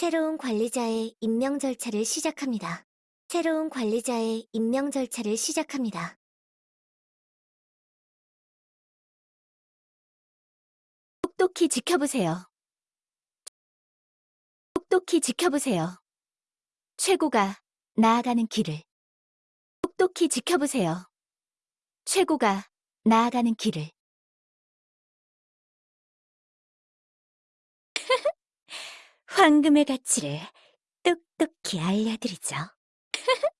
새로운 관리자의 임명 절차를 시작합니다. 새로운 관리자의 임명 절차를 시작합니다. 똑똑히 지켜보세요. 똑똑히 지켜보세요. 최고가 나아가는 길을. 똑똑히 지켜보세요. 최고가 나아가는 길을. 황금의 가치를 똑똑히 알려드리죠.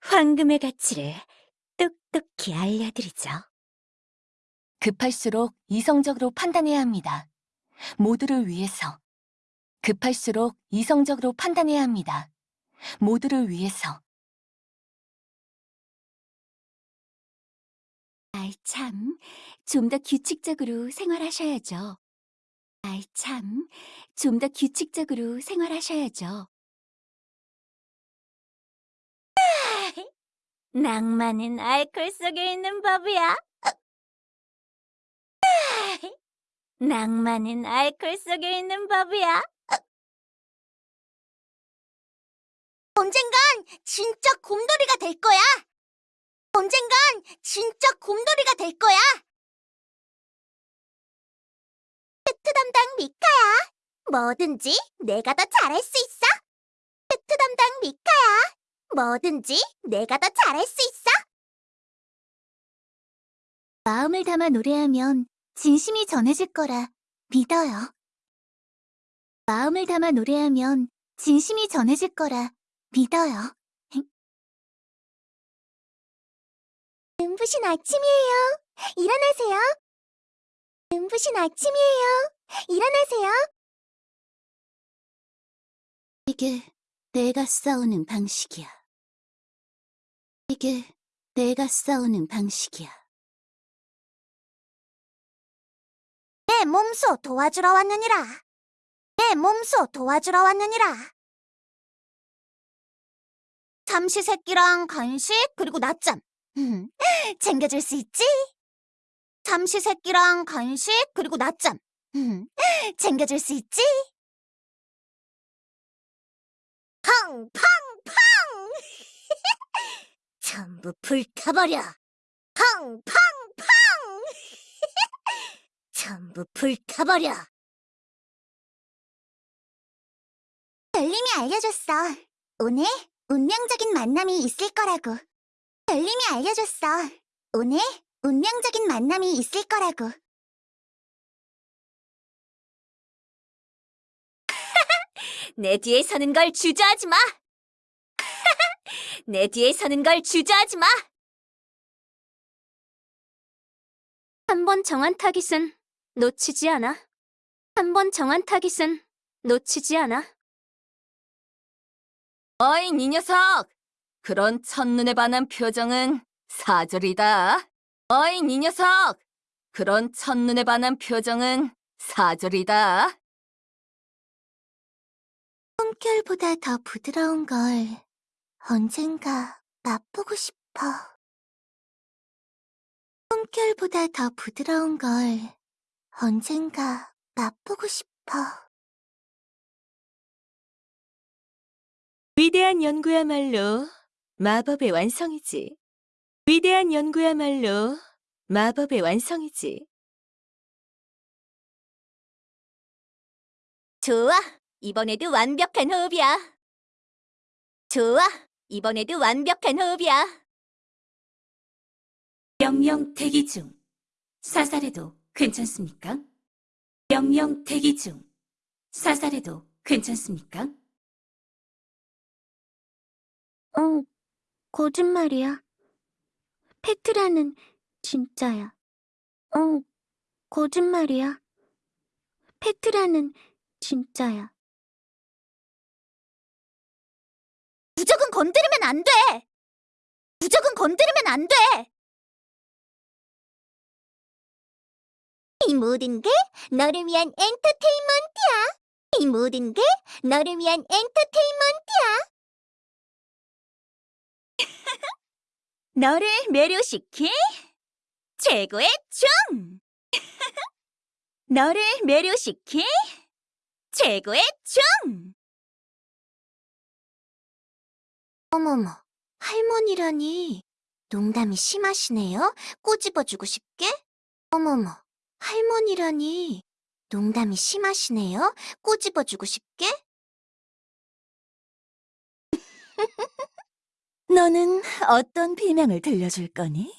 황금의 가치를 똑똑히 알려드리죠. 급할수록 이성적으로 판단해야 합니다. 모두를 위해서. 급할수록 이성적으로 판단해야 합니다. 모두를 위해서. 아이 참, 좀 더 규칙적으로 생활하셔야죠. 아이 참, 좀 더 규칙적으로 생활하셔야죠. 낭만은 알코올 속에 있는 법이야. 낭만은 알코올 속에 있는 법이야. 언젠간 진짜 곰돌이가 될 거야. 언젠간 진짜 곰돌이가 될 거야. 미카야. 뭐든지 내가 더 잘할 수 있어. 페트 담당 미카야. 뭐든지 내가 더 잘할 수 있어. 마음을 담아 노래하면 진심이 전해질 거라 믿어요. 마음을 담아 노래하면 진심이 전해질 거라 믿어요. 눈부신 아침이에요. 일어나세요. 눈부신 아침이에요. 일어나세요. 이게 내가 싸우는 방식이야. 이게 내가 싸우는 방식이야. 내 몸소 도와주러 왔느니라. 내 몸소 도와주러 왔느니라. 삼시세끼랑 간식 그리고 낮잠 음, 챙겨줄 수 있지? 삼시세끼랑 간식 그리고 낮잠 음, 챙겨줄 수 있지? 팡 팡 팡 전부 불타버려 팡 팡 팡 전부 불타버려 별님이 알려줬어 오늘 운명적인 만남이 있을 거라고. 별님이 알려줬어. 오늘 운명적인 만남이 있을 거라고. 내 뒤에 서는 걸 주저하지 마. 내 뒤에 서는 걸 주저하지 마. 한 번 정한 타깃은 놓치지 않아. 한 번 정한 타깃은 놓치지 않아. 어이, 이 녀석! 그런 첫눈에 반한 표정은 사절이다. 어이, 이 녀석! 그런 첫눈에 반한 표정은 사절이다. 꿈결보다 더 부드러운 걸 언젠가 맛보고 싶어. 꿈결보다 더 부드러운 걸 언젠가 맛보고 싶어. 위대한 연구야말로 마법의 완성이지. 위대한 연구야말로 마법의 완성이지. 좋아. 이번에도 완벽한 호흡이야. 좋아. 이번에도 완벽한 호흡이야. 명령 대기 중. 사살해도 괜찮습니까? 명령 대기 중. 사살해도 괜찮습니까? 어, 거짓말이야. 페트라는 진짜야. 어, 거짓말이야. 페트라는 진짜야. 무적은 건드리면 안 돼! 무적은 건드리면 안 돼! 이 모든 게 너를 위한 엔터테인먼트야. 이 모든 게 너를 위한 엔터테인먼트야. 너를 매료시킨 최고의 춤! 너를 매료시킨 최고의 춤! 어머머, 할머니라니. 농담이 심하시네요. 꼬집어주고 싶게? 어머머, 할머니라니. 농담이 심하시네요. 꼬집어주고 싶게? 너는 어떤 비명을 들려줄 거니?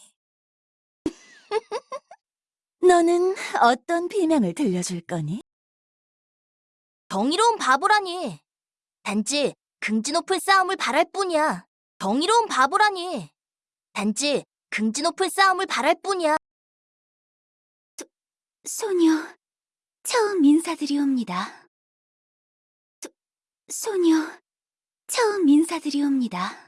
너는 어떤 비명을 들려줄 거니? 정의로운 바보라니. 단지 긍지 높은 싸움을 바랄 뿐이야. 정의로운 바보라니. 단지 긍지 높은 싸움을 바랄 뿐이야. 소녀, 처음 인사드리옵니다. 소, 소녀, 처음 인사드리옵니다.